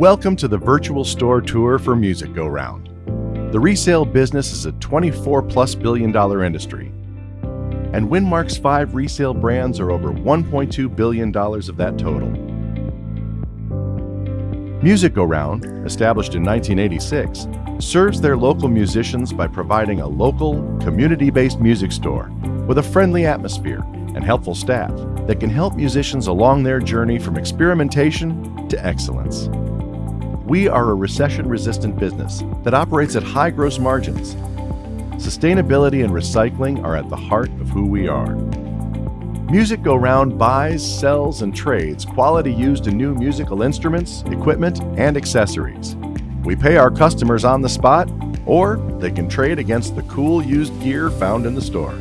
Welcome to the virtual store tour for Music Go Round. The resale business is a 24 plus billion dollar industry, and Winmark's five resale brands are over $1.2 billion of that total. Music Go Round, established in 1986, serves their local musicians by providing a local, community-based music store with a friendly atmosphere and helpful staff that can help musicians along their journey from experimentation to excellence. We are a recession-resistant business that operates at high gross margins. Sustainability and recycling are at the heart of who we are. Music Go Round buys, sells, and trades quality used and new musical instruments, equipment, and accessories. We pay our customers on the spot, or they can trade against the cool used gear found in the store.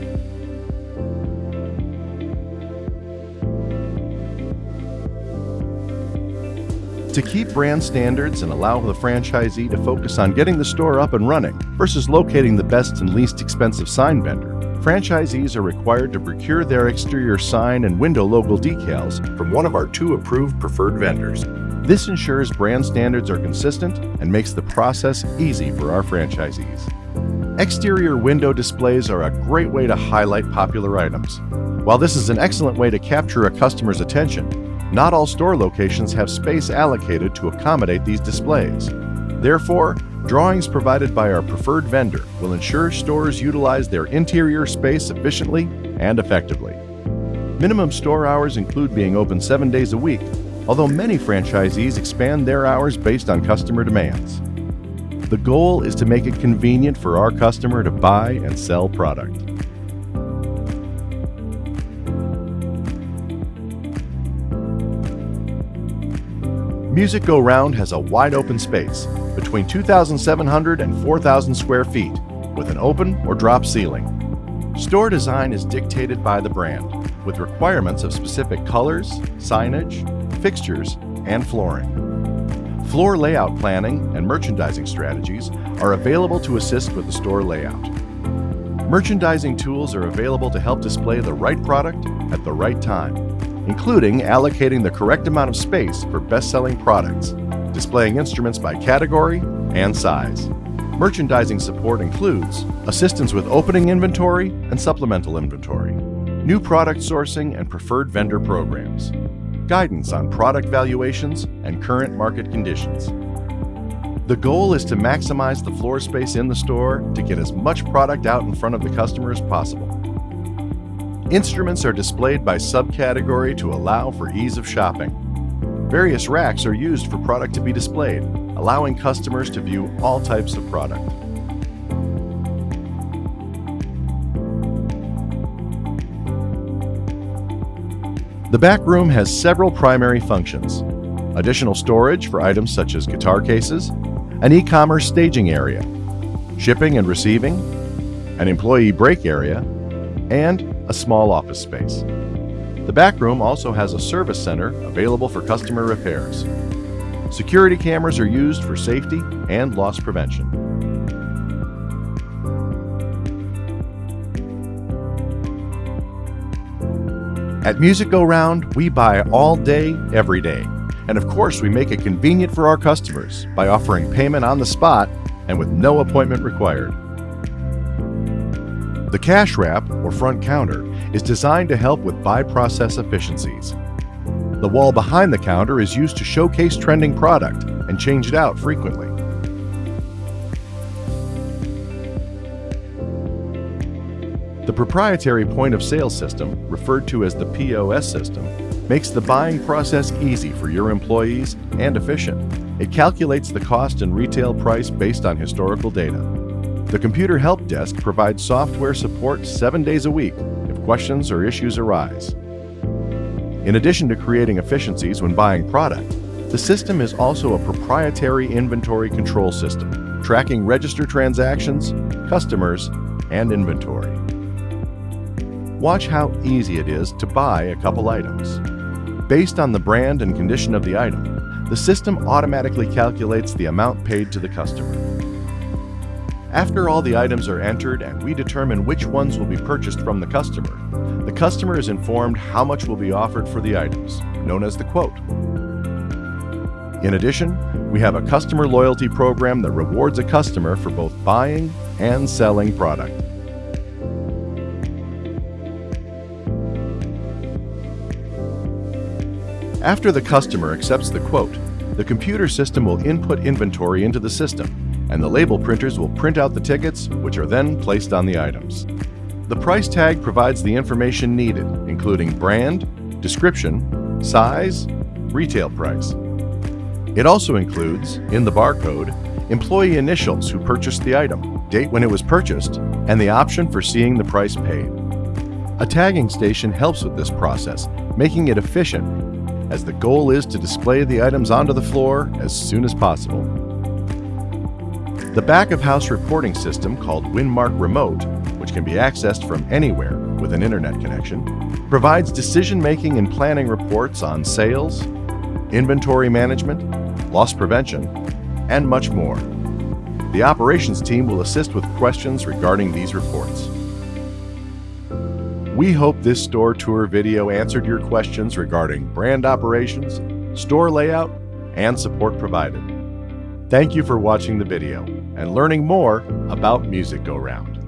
To keep brand standards and allow the franchisee to focus on getting the store up and running versus locating the best and least expensive sign vendor, franchisees are required to procure their exterior sign and window logo decals from one of our two approved preferred vendors. This ensures brand standards are consistent and makes the process easy for our franchisees. Exterior window displays are a great way to highlight popular items. While this is an excellent way to capture a customer's attention, not all store locations have space allocated to accommodate these displays. Therefore, drawings provided by our preferred vendor will ensure stores utilize their interior space efficiently and effectively. Minimum store hours include being open seven days a week, although many franchisees expand their hours based on customer demands. The goal is to make it convenient for our customer to buy and sell product. Music Go Round has a wide open space, between 2,700 and 4,000 square feet, with an open or drop ceiling. Store design is dictated by the brand, with requirements of specific colors, signage, fixtures, and flooring. Floor layout planning and merchandising strategies are available to assist with the store layout. Merchandising tools are available to help display the right product at the right time including allocating the correct amount of space for best-selling products, displaying instruments by category and size. Merchandising support includes assistance with opening inventory and supplemental inventory, new product sourcing and preferred vendor programs, guidance on product valuations and current market conditions. The goal is to maximize the floor space in the store to get as much product out in front of the customer as possible. Instruments are displayed by subcategory to allow for ease of shopping. Various racks are used for product to be displayed, allowing customers to view all types of product. The back room has several primary functions. Additional storage for items such as guitar cases, an e-commerce staging area, shipping and receiving, an employee break area, and a small office space. The back room also has a service center available for customer repairs. Security cameras are used for safety and loss prevention. At Music Go Round, we buy all day, every day. And of course, we make it convenient for our customers by offering payment on the spot and with no appointment required. The cash wrap, or front counter, is designed to help with buy process efficiencies. The wall behind the counter is used to showcase trending product and change it out frequently. The proprietary point of sale system, referred to as the POS system, makes the buying process easy for your employees and efficient. It calculates the cost and retail price based on historical data. The Computer Help Desk provides software support seven days a week if questions or issues arise. In addition to creating efficiencies when buying product, the system is also a proprietary inventory control system, tracking register transactions, customers, and inventory. Watch how easy it is to buy a couple items. Based on the brand and condition of the item, the system automatically calculates the amount paid to the customer. After all the items are entered and we determine which ones will be purchased from the customer, the customer is informed how much will be offered for the items, known as the quote. In addition, we have a customer loyalty program that rewards a customer for both buying and selling product. After the customer accepts the quote, the computer system will input inventory into the system, and the label printers will print out the tickets, which are then placed on the items. The price tag provides the information needed, including brand, description, size, retail price. It also includes, in the barcode, employee initials who purchased the item, date when it was purchased, and the option for seeing the price paid. A tagging station helps with this process, making it efficient, as the goal is to display the items onto the floor as soon as possible. The back-of-house reporting system called Winmark Remote, which can be accessed from anywhere with an internet connection, provides decision-making and planning reports on sales, inventory management, loss prevention, and much more. The operations team will assist with questions regarding these reports. We hope this store tour video answered your questions regarding brand operations, store layout, and support provided. Thank you for watching the video and learning more about Music Go Round.